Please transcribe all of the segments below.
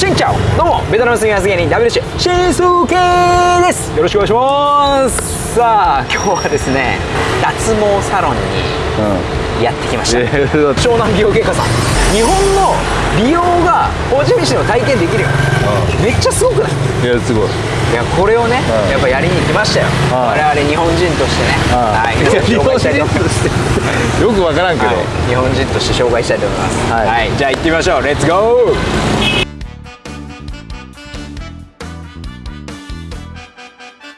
しんちゃおどうもベトナム住みます芸人 WC シンスーケーです。よろしくお願いします。さあ今日はですね脱毛サロンにやってきました、湘南美容外科さん。日本の美容がホーチミン市の体験できるよ、めっちゃすごくない？いやすごい。いやこれをね、うん。やっぱやりに来ましたよ、はい我々日本人としてね、はい。いや日本人？としてよくわからんけど、はい。日本人として紹介したいと思います。は、はい。いじゃあ行ってみましょう。レッツゴー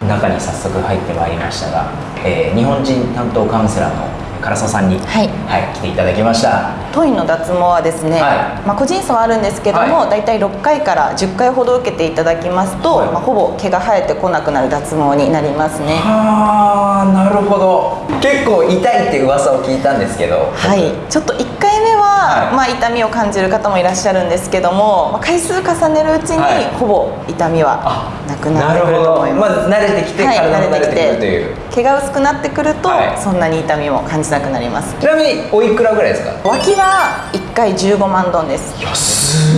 中に早速入ってまいりましたが、えー日本人担当カウンセラーの唐沢さんに、はい。来ていただきましたトイの脱毛はですね、はい。まあ、個人差はあるんですけども、はい。だいたい6回から10回ほど受けていただきますと、はい。まあ、ほぼ毛が生えてこなくなる脱毛になりますね。はあなるほど。結構痛いって噂を聞いたんですけどはい。ちょっと1回目は、はい。まあ、痛みを感じる方もいらっしゃるんですけども、まあ、回数重ねるうちに、はい。ほぼ痛みはなくなってくると思います。まあ、慣れてきて、はい慣れてきて。るという毛が薄くなってくると、はい。そんなに痛みも感じなくなります。ちなみにおいくらぐらいですか？脇は1回15万ドンです。安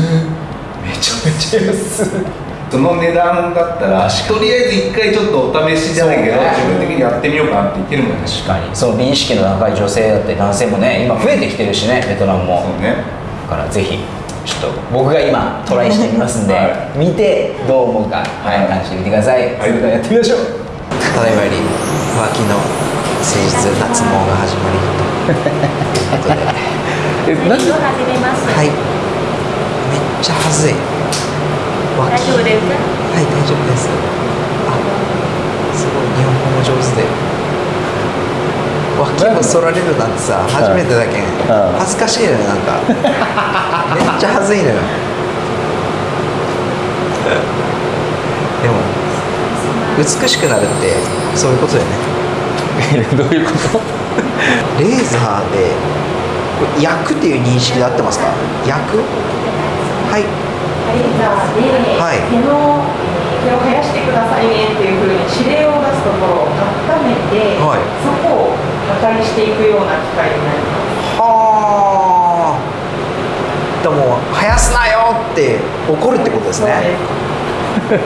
めちゃめちゃ安その値段だったらとりあえず一回ちょっとお試しじゃないけど、ね。自分的にやってみようかなって言ってるもんね確かに。その美意識の高い女性だって男性もね今増えてきてるしねベトナムも。そうね。だからぜひちょっと僕が今トライしてみますんで、は見てどう思うか、はい、感じてみてください、はい。それではやってみましょう。ただいまより脇の誠実脱毛が始まり。ということで。え何？はい。めっちゃはずい。脇。大丈夫ですか？はい大丈夫です。あすごい日本語も上手で。脇を剃られるなんてさ初めてだけん。うん。恥ずかしいのよなんか。めっちゃ恥ずいのよでも美しくなるってそういうことだよね。どういうこと？レーザーで焼くっていう認識で合ってますか？焼くはい。レーザーではい。毛の毛を生やしてくださいねっていうふうに指令を出すところを温めて、はい。そこを破壊していくような機械になります。はあ。でも生やすなよって怒るってことですそうねです。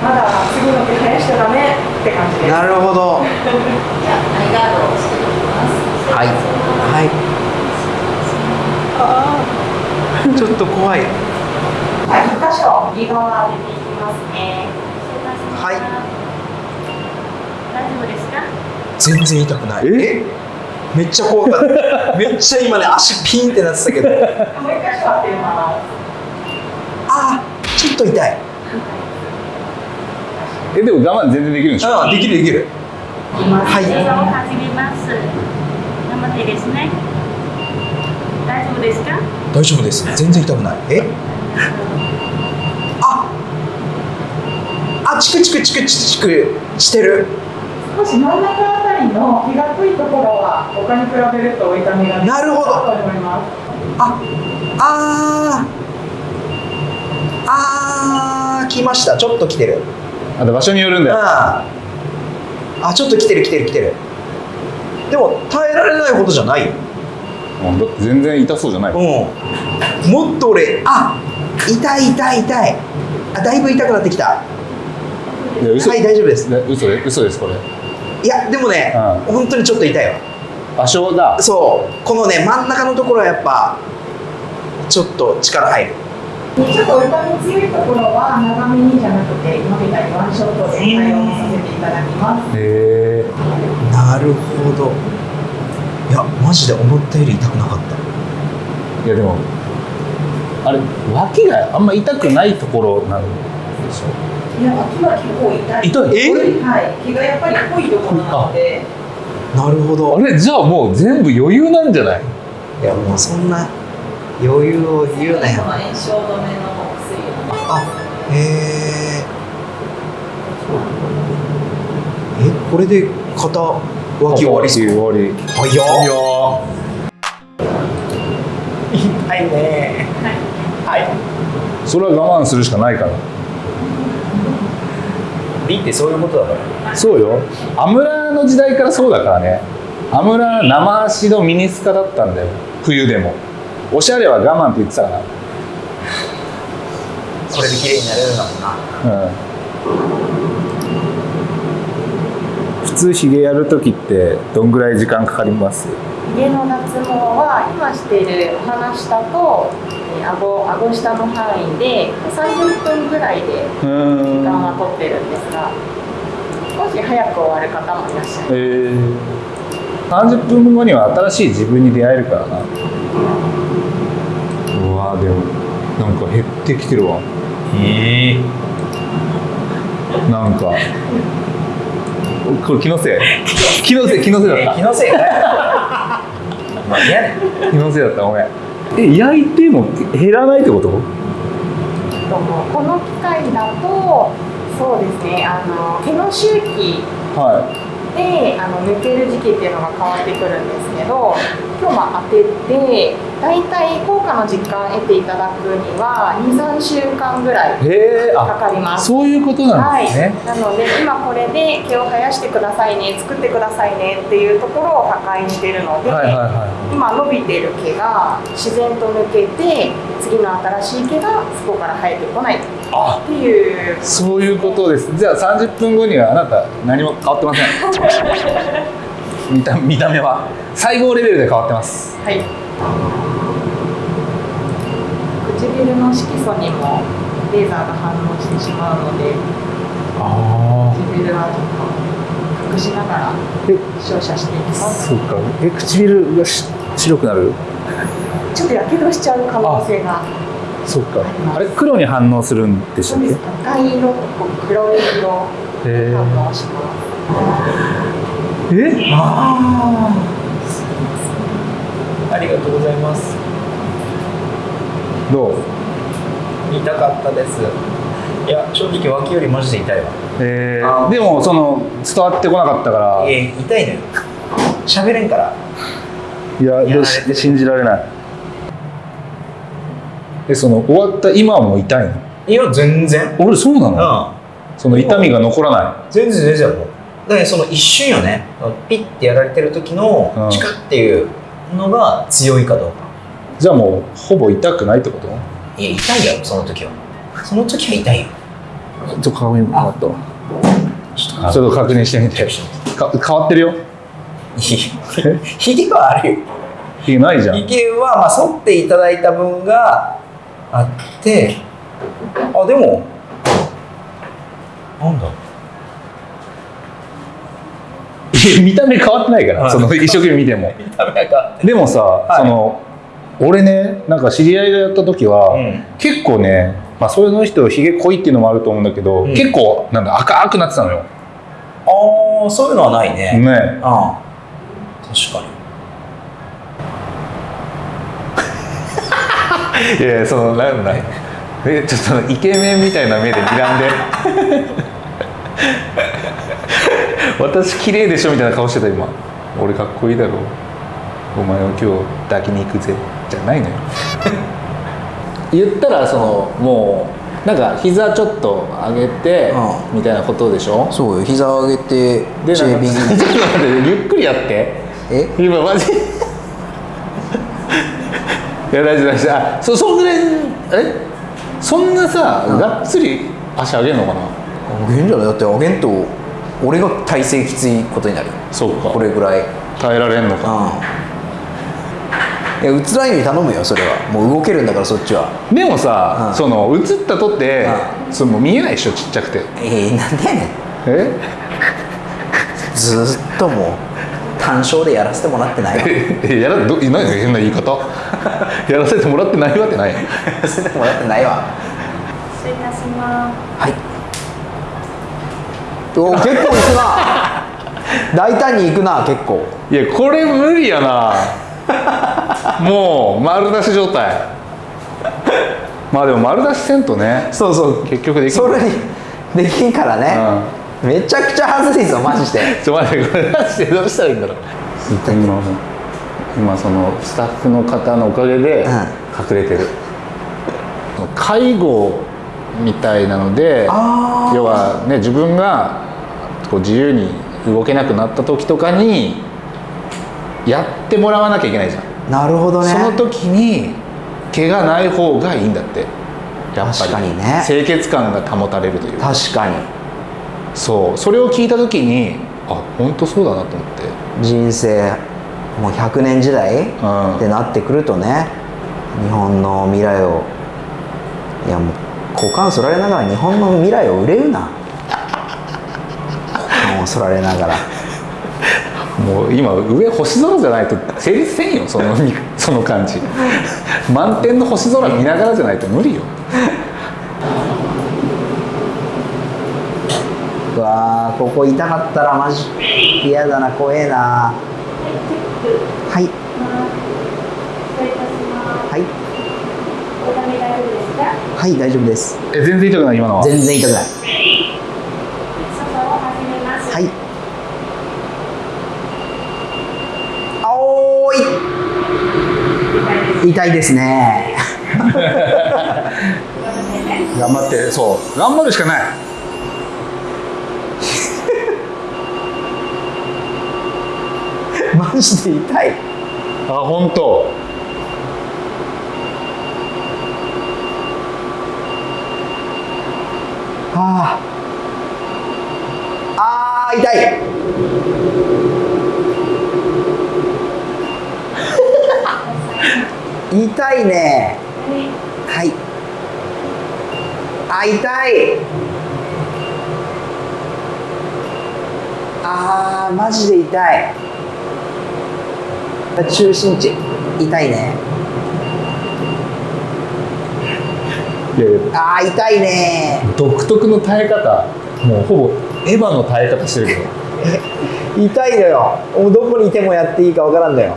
まだ次の毛生やしちゃダメって感じです。なるほど。じゃあアイガードをしていきます。はい。はい。あー。ちょっと怖い。はい、一箇所右側当てていきますね。はい。大丈夫ですか？全然痛くない。え？めっちゃ怖かった。めっちゃ今ね足ピンってなってたけど。もう一箇所当てます。あーちょっと痛いえでも我慢全然できるんでしょ？あできるできる。はい。始めます。頑張ってですね。大丈夫ですか？大丈夫です。全然痛くない。え？あ！あチクチクチクチクしてる。少し真ん中あたりの気が濃いところは他に比べると痛みがなるほどと思います。ああー。あー来ました。ちょっと来てるあと場所によるんだよ。ああちょっと来てる来てる来てる。でも耐えられないほどじゃない。ようんだって全然痛そうじゃない。うん。もっと俺あ痛い痛い痛い。あだいぶ痛くなってきた。いや嘘。はい大丈夫です。で嘘で嘘ですこれ。いやでもね、う本当にちょっと痛いわ。場所だ。そう。このね真ん中のところはやっぱちょっと力入るちょっと痛み強いところは長めにじゃなくて今みたいにワンショットで対応させていただきます。へえなるほどいやマジで思ったより痛くなかったいやでもあれ脇があんま痛くないところなんでしょ？いや脇は結構痛い。痛い？え？はい。毛がやっぱり濃いところなので。なるほどあれじゃあもう全部余裕なんじゃない？いやもうそんな余裕を言うなよ。炎症止めの薬を。あへええこれで肩脇終わり終わり。早っ。いや痛いね。はい。それは我慢するしかないから。美ってそういうことだから。そうよ。アムラーの時代からそうだからね。アムラー生足のミニスカだったんだよ。冬でもおしゃれは我慢って言ってたから。これで綺麗になれるんだもんな。うん。普通ひげやる時ってどんぐらい時間かかります？家の脱毛は今しているお話下とえー顎顎下の範囲で30分ぐらいで時うん間は取ってるんですが少し早く終わる方もいらっしゃる。えー、30分後には新しい自分に出会えるからなうわでもなんか減ってきてるわ。へえ。なんか。これ気のせい？気のせい気のせいだった。気のせい気のせいだったごめん。え焼いても減らないってこと？とこの機械だとそうですねあの毛の周期はであの抜ける時期っていうのが変わってくるんですけど今日まあ当てて大体効果の実感得ていただくには23週間ぐらいかかります。そういうことなんですね、はい、なので今これで毛を生やしてくださいね作ってくださいねっていうところを破壊してるので、はい、はいはいは今伸びてる毛が自然と抜けて次の新しい毛がそこから生えてこないっあていう。そういうことです。じゃあ30分後にはあなた何も変わってません。見た見た目は。細胞レベルで変わってます。はい。唇の色素にもレーザーが反応してしまうのであ唇はちょっと隠しながらえ照射していきます。そうか。え唇がし白くなる？ちょっとやけどしちゃう可能性が。そうか。あれ黒に反応するんでしたっけ？そうです赤色とこう黒い色へ反応します。え？ああありがとうございます。どう？痛かったです。いや正直脇よりマジで痛いわ。えあー。でもその伝わってこなかったから。いいや痛いのよ。喋れんから。やでや信じられないえその終わった今も痛いの？いや全然。俺そうなの？うん。その痛みが残らない？全然全然もう。だからその一瞬よね。ピッてやられてる時のうん。チカッっていうのが強いかどうか。じゃあもうほぼ痛くないってこと？いや痛いよその時は。その時は痛いよ。ちょっと鏡もらったわ。ちょっちょっと確認してみて。か変わってるよ？ひ ひげはあるよ。ひげないじゃん。ひげはまあ剃っていただいた分があってあでもなんだ見た目変わってないから、はい。その一生懸命見ても。見た目がでもさ、い。その俺ねなんか知り合いがやった時は、うん。結構ねまあそれの人ひげ濃いっていうのもあると思うんだけど、うん。結構なんだ赤くなってたのよ。ああそういうのはないね、ね。ああ確かにいやそのなんだえちょっとイケメンみたいな目で睨んで。私綺麗でしょみたいな顔してた今。俺かっこいいだろ。お前を今日抱きに行くぜ。じゃないのよ。言ったらそのもうなんか膝ちょっと上げて、うみたいなことでしょ？そうよ。膝を上げてでなんか ちょっと待ってゆっくりやって。え？今マジいや大丈夫大丈夫。あそそんぐらいえ？そんなさ、がっつり足上げるのかな？あげんじゃない？だってあげんと俺が体勢きついことになるよ。そうか。これぐらい。耐えられんのか。うん。いやうつらいのに頼むよそれは。もう動けるんだからそっちは。でもさ、うん。その映ったとって、そのもう見えないでしょちっちゃくて。えー、なんでやねん。え？ずーっともう単勝でやらせてもらってないわ。や えやらど何変な言い方？やらせてもらってないわってない。らせてもらってないわ。失礼いたしまはい。お結構いくな。大胆にいくな結構。いやこれ無理やな。もう丸出し状態。まあでも丸出しせんとね。そうそう。結局できそれにできんからね、めちゃくちゃ恥ずいぞマジで。ちょ待ってこれマジでどうしたらいいんだろう。今今そのスタッフの方のおかげで隠れてる、介護みたいなので要はね自分がこう自由に動けなくなった時とかにやってもらわなきゃいけないじゃん、なるほどね。その時に毛がない方がいいんだって。やっぱり。確かにね。清潔感が保たれるというか。確かにそう。それを聞いた時にあ本当そうだなと思って。人生もう100年時代うん。ってなってくるとね日本の未来をいやもう股間そられながら日本の未来を憂うな。股間をそられながら。もう今上星空じゃないと成立せんよそのその感じ。満天の星空見ながらじゃないと無理よわーここ痛かったらマジ嫌だな怖えな。はい。はい。はい大丈夫です。え全然痛くない今のは？全然痛くない。はい。あおーい。痛いですね。頑張ってそう。頑張るしかないマジで痛い。あ本当。あー。あー痛い。痛いね。はい。あ痛い。あーマジで痛い中心地痛いね。あー痛いね。独特の耐え方。もうほぼエヴァの耐え方してるけど。痛いのよ。もうどこにいてもやっていいかわからんのよ。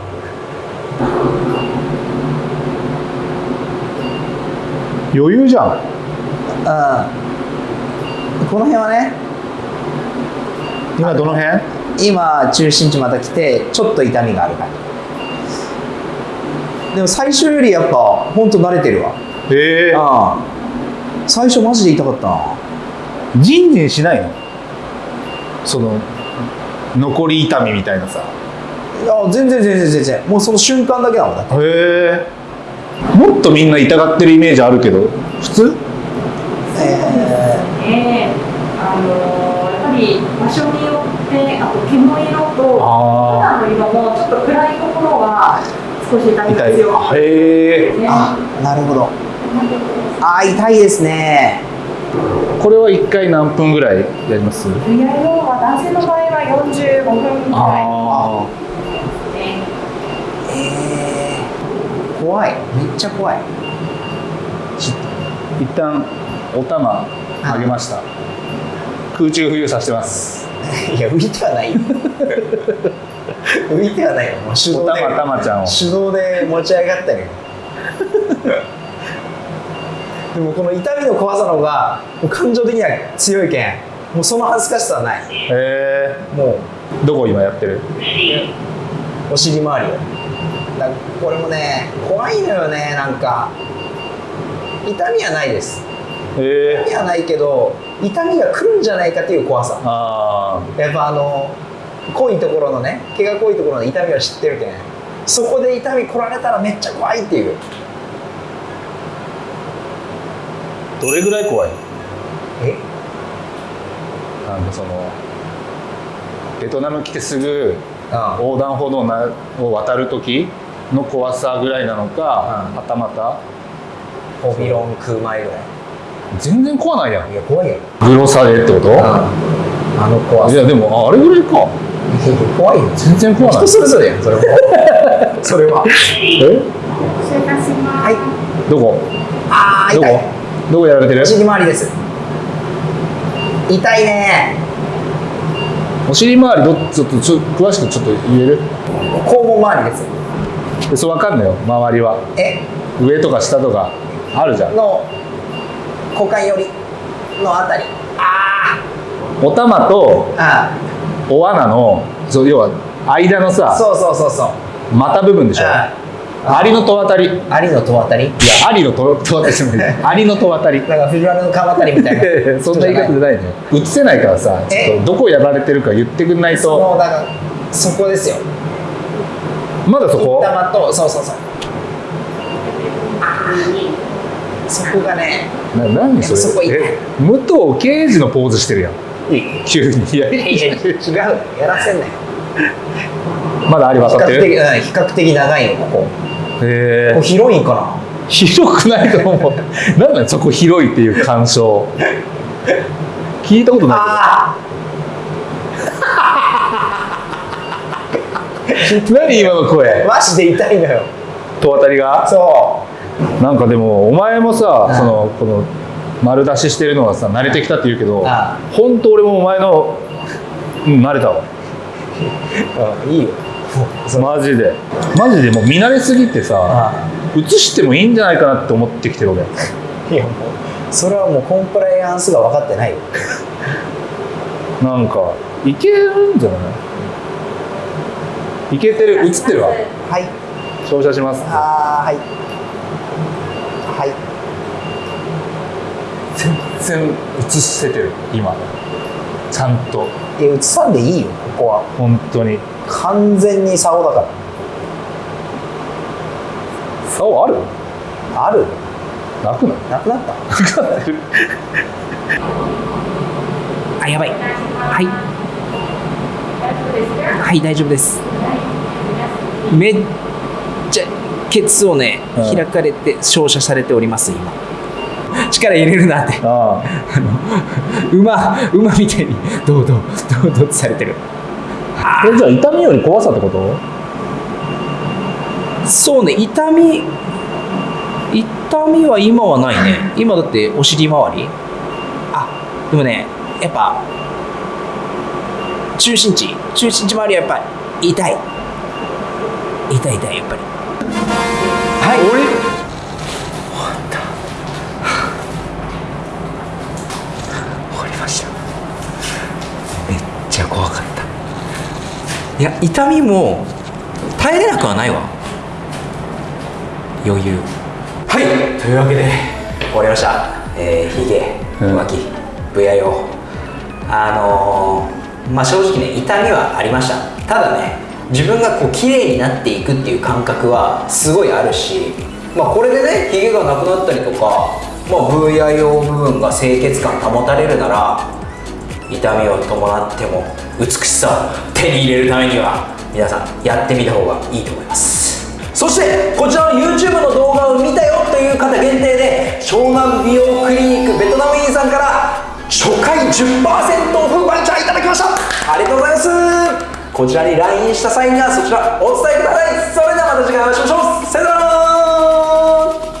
余裕じゃん。うん。この辺はね。今どの辺？今中心地また来てちょっと痛みがある感じでも最初よりやっぱほんと慣れてるわ。ええ。ああ最初マジで痛かったな。ジンジンしないの？その残り痛みみたいなさ。いや全然全然全然。もうその瞬間だけだもんだって。へえ。もっとみんな痛がってるイメージあるけど普通？えねあのやっぱり場所によってあと毛の色とあ肌の色もちょっ少し痛みが強くへえー、あなるほど。あー痛いですね。これは1回何分ぐらいやります？男性の場合は45分ぐらい。えー、怖い。めっちゃ怖い。一旦お玉上げました。空中浮遊させてます。いや浮いてはないよ 浮いてはないよ。もう手動でたまちゃんを。手動で持ち上がったよ でもこの痛みの怖さの方が感情的には強いけん。もうその恥ずかしさはない。へえ。もどこ今やってる？うお尻周りをだこれもね怖いのよねなんか。痛みはないです。痛みはないけど痛みが来るんじゃないかっていう怖さ。あやっぱあの濃いところのね毛が濃いところの痛みは知ってるけん。そこで痛み来られたらめっちゃ怖いっていう。ーどれぐらい怖い？え？なんかそのベトナム来てすぐあ横断歩道なを渡る時の怖さぐらいなのか、うんはたまた。ホビロン食う前ぐらい。全然怖ないやん。いや怖いよグロさでってこと？あの怖さ。いやでもああれぐらいか怖いよ。全然怖ない。人それぞれやんそれも。それは。え？失礼いたします。はいどこ？どこあー痛い。どこ？やられてる？お尻周りです。痛いね。お尻周りどち？ょっとちょ詳しくちょっと言える？肛門周りです。でそう分かんないよ。周りは。え？上とか下とか。あるじゃん。の股間寄りのあたり。あお玉とー。あお罠のそう要は間のーさそうそうそうそう。股部分でしょ？あアリの戸渡り。いやアリの戸渡り？アリの戸戸渡りじゃない。アリの戸渡り。なんか藤原の川渡りみたいな。そんな言い方じゃないの？よ映せないからさちょっとどこやられてるか言ってくんないそとのだからそこですよまだそこそうそうそうそこがねな何それそこえ武藤刑事のポーズしてるやん急にいやいやいや違う。やらせんなよ。まだあり比較的、渡ってるうん、比較的長いのここ。へえ。広いんかな？広くないと思う。なんなんそこ広いっていう感想聞いたことないあけど。何今の声？あマジで痛いのよ。戸渡りが？そなんかでもお前もさ、うん。そのこの丸出ししてるのがさ慣れてきたって言うけど、う本当俺もお前のうん慣れたわ。う、うん、いいよ。マジで。マジでもう見慣れすぎてさ映してもいいんじゃないかなって思ってきてる俺いやもうそれはもうコンプライアンスが分かってないよ。なんかいけるんじゃない？いけてる映ってるわ。はい。照射します。あーはい。はい全然映せてる今。ちゃんと。いや映さんでいいよここは。本当に。完全に竿だから竿ある？ある？なくない？なくなった？あやばい。はい。はい大丈夫です。めっちゃケツをね、うん。開かれて照射されております今力入れるなって。ああ。の馬馬みたいにどうどうどうどうってされてる。あえじゃあ痛みより怖さってこと？そうね痛み痛みは今はないね。今だってお尻周り。あでもねやっぱ中心地中心地周りはやっぱ痛い。痛い痛いやっぱり。はい。俺終わりましためっちゃ怖かったいや痛みも耐えれなくはないわ。余裕。はい。というわけで終わりました。えー、ヒゲうん。浮気 VIO あのー、まあ正直ね痛みはありました。ただね自分がこう綺麗になっていくっていう感覚はすごいあるしまあこれでねヒゲがなくなったりとか、まあ、VIO 部分が清潔感保たれるなら痛みを伴っても美しさを手に入れるためには皆さんやってみた方がいいと思います。そしてこちらの YouTube の動画を見たよという方限定で湘南美容クリニックベトナム院さんから初回10%オフバイチャーいただきました。ありがとうございます。こちらに LINE した際にはそちらお伝えください。それではまた次回お会いしましょう。さよなら。